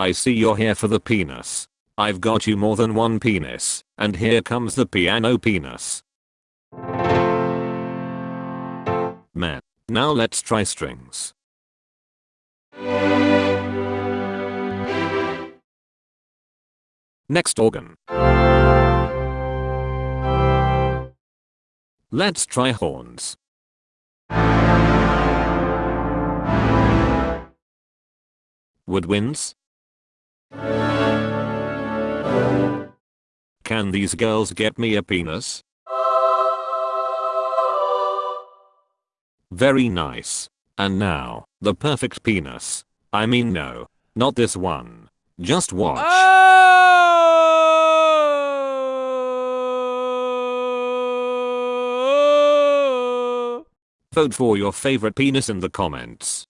I see you're here for the penis. I've got you more than one penis, and here comes the piano penis. Man. Now let's try strings. Next organ. Let's try horns. Woodwinds? Can these girls get me a penis? Very nice. And now, the perfect penis. I mean no, not this one. Just watch. Oh! Vote for your favorite penis in the comments.